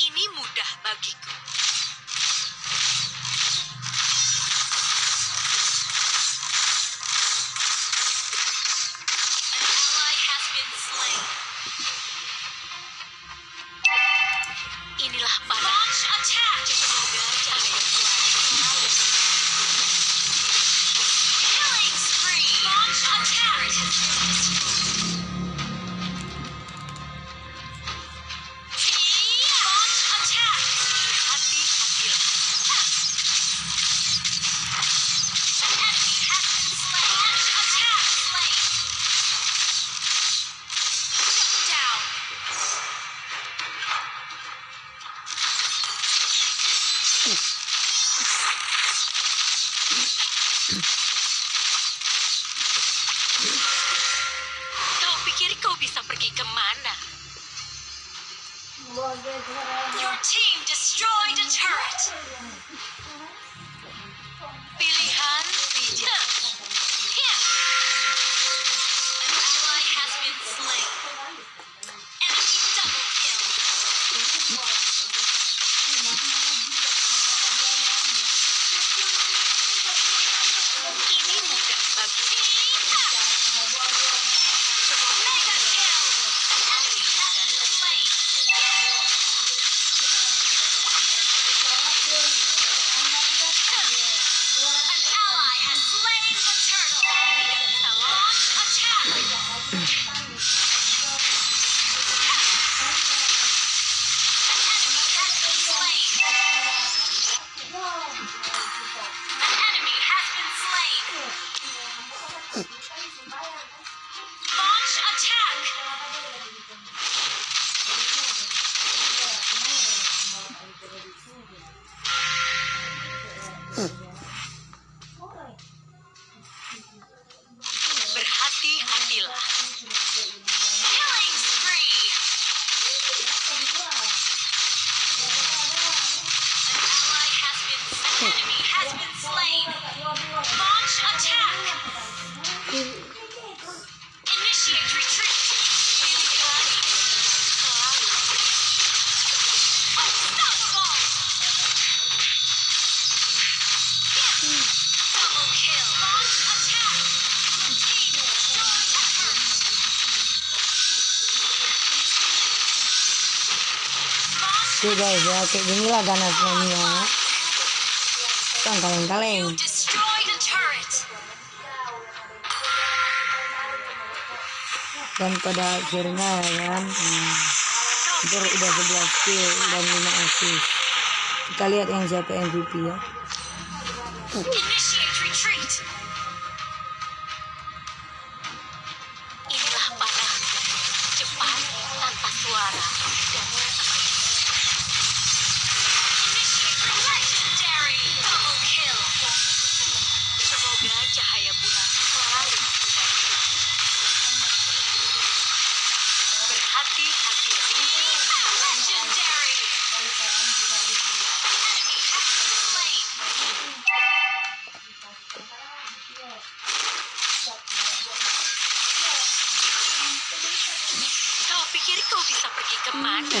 Ini mudah bagiku. Inilah parah. Launch attack! Destroyed a turret! Oke guys ya kayak ginilah ganasnya Mia. Kan kaleng-kaleng. Dan pada akhirnya ya kan Ber hmm, udah 11 kill dan 5 assist. Kita lihat yang siapa MVP ya. Uh. Kau pikir kau bisa pergi ke mana?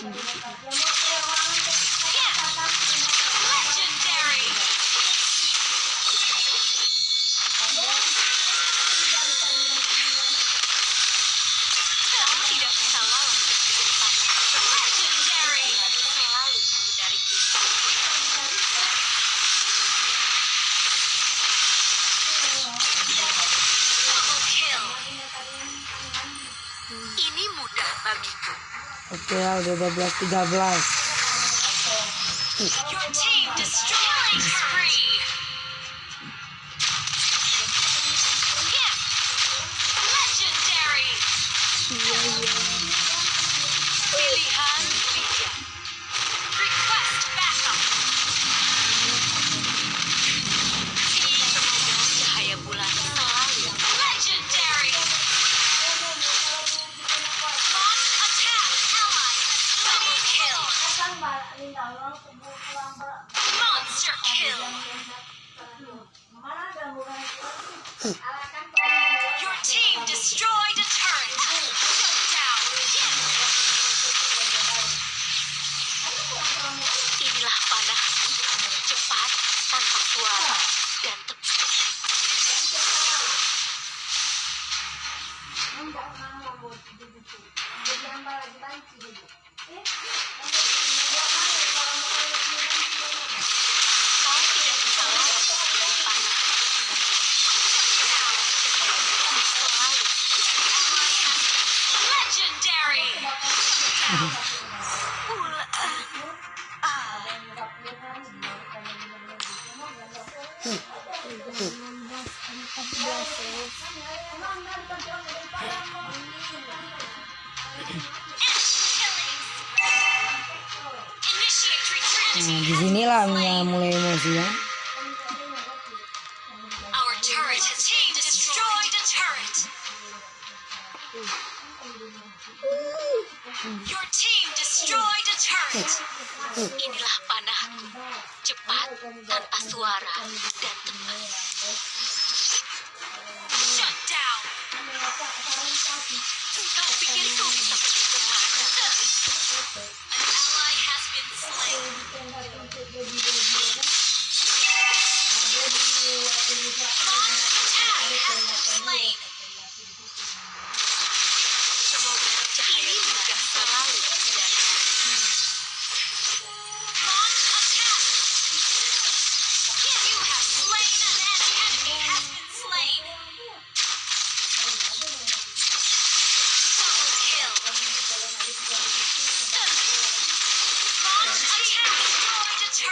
Hmm. Ini mudah bagiku. Oke, okay, udah 12 13. You achieved a spree. Monster kill. Your team destroyed a turret. Shut down. Inilah panah cepat, tanpa suara, dan tepat. Nah, di sinilah mulai mulai emosi ya. Destroy. Inilah panahku. Cepat, tanpa suara, dan tepat. Shut down. Kau pikir kau bisa pergi ke mana? Semoga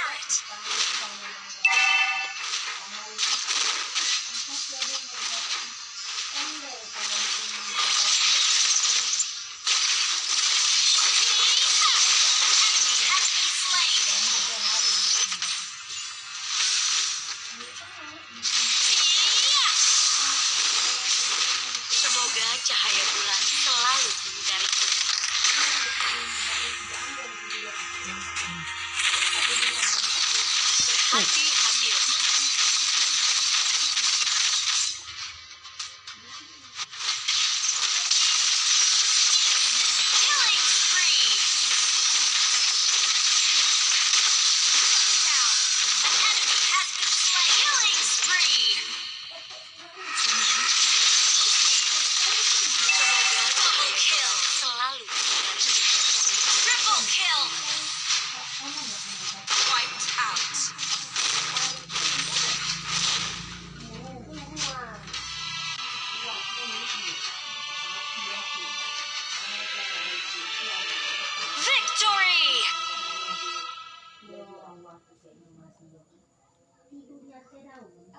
cahaya bulan selalu happy.